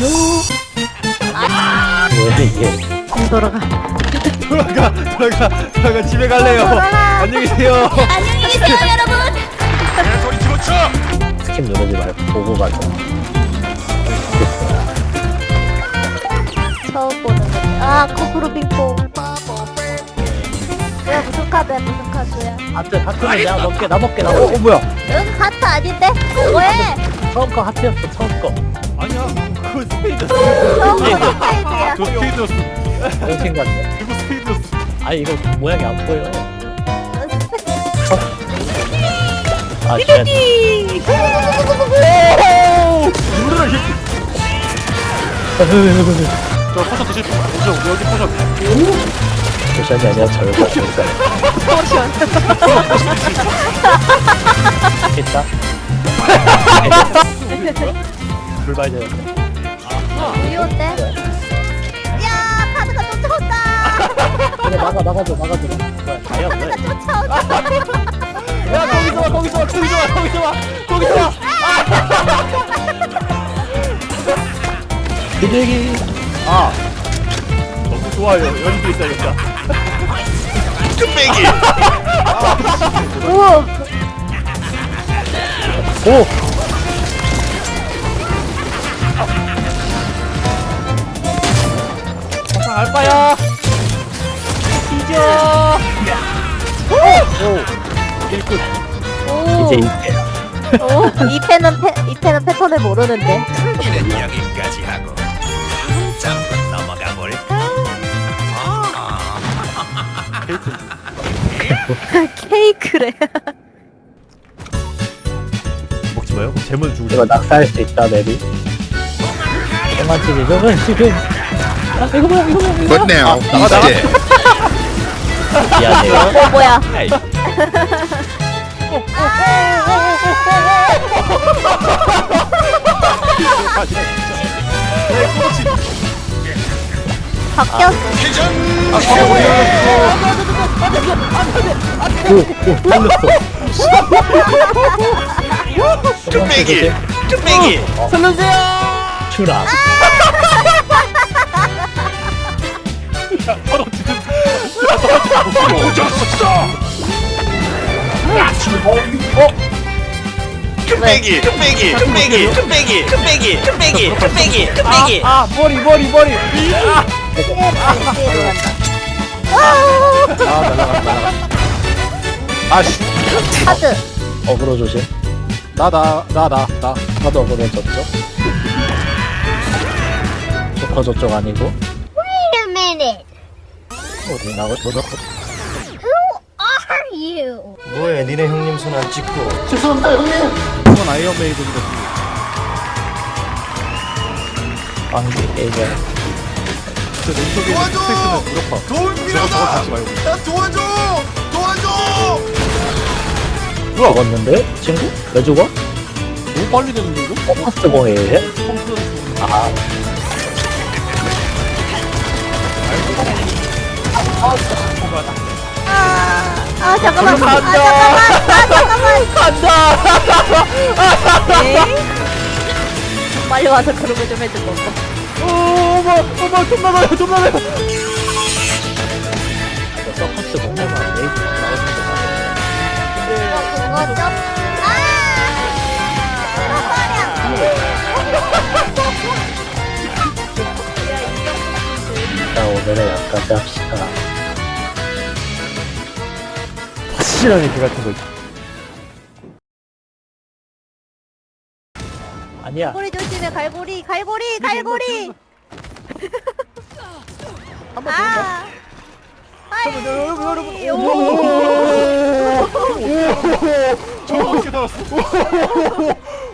왜 이게 돌아가. 돌아가 돌아가 돌아가 집에 갈래요 돌아가. 안녕히 계세요 안녕히 계세요 여러분. skip 누르지 말고 보고 가자. 처음 보는 거. 아, 거꾸로 빙봉. 뭐야, 무슨 카드야, 무슨 카드야? 하트 하트는 내가 먹게 나 먹게 나 어, 먹게. 어 뭐야 여기 카트 아닌데? 왜? 처음 거 하트였어 처음 거. 아니야 스페이드 스페이드야. 저 스페이드였어 정신 같아. 이거 스페이드였어 아 이거 모양이 안 보여. 아 쉣. 누르라 이저 포션 드실 분 어디 어디 포션 포션이 아니라 절거 절거. 됐다. 불발되었어. 우유인데? 야, 카드가 쫓아온다! 그래 나가 나가줘 나가줘. 카드가 쫓아온다! 야 거기서 와 거기서 와 거기서 와 거기서 와 거기서 와 비둘기. 아 너무 좋아요 연기 있어야겠다 우와! 오. 항 알바야 뒤져 오 오! 이제 이때. 오! 이 펜은 패, 이 펜은 패턴을 모르는데. 이는 여기까지 하고 잠깐 넘어가 볼까? 케이크래. 먹지 마요 재물 주고 이거 낙사할 수 있다 맵이. 장난치지 저건 지금. 아 이거 뭐야 이거 뭐야 But now he's dead. 미안해요. 어, 뭐야. 바뀌었어. 뚝배기! 뚝배기! 추락. 서로 지금 뚝배기! 뚝배기! 뚝배기! 뚝배기! 뚝배기! 뚝배기! 뚝배기! 뚝배기! 아 머리 머리 머리 아 날라갔다 날라갔다 아씨 카드. 어그로 조심. 나나 나 나나 나도 어그로 저쪽. 조커 저쪽 아니고. Wait a minute. 어디 나가 저거 Who are you? 뭐해 니네 형님 손 안 찍고 죄송합니다 형님 이건 아이언 메이드인데 안돼 얘가 저 눈속에 도와줘! 무력화 도움 필요하다! 나 도와줘! 도와줘! 누가 왔는데? 친구? 왜 죽어? 너무 빨리 되는데 이거? 어? 스버해 아 아 아, 아 잠깐만. 아, 잠깐만. 아, 잠깐만. 간다. 빨리 와서 그런 거 좀 해줘, 뭐. 어머 어머 좀 나가요 좀 나가요 서커스 공략만 레이드 나오는 거 그거 좀. 아! 일단 오늘은 여기까지 합시다. 확실하게 그 같은 거 아니야. 갈고리 조심해, 갈고리, 갈고리, 갈고리. 아. 아이, 오. 저거 어떻게 나왔어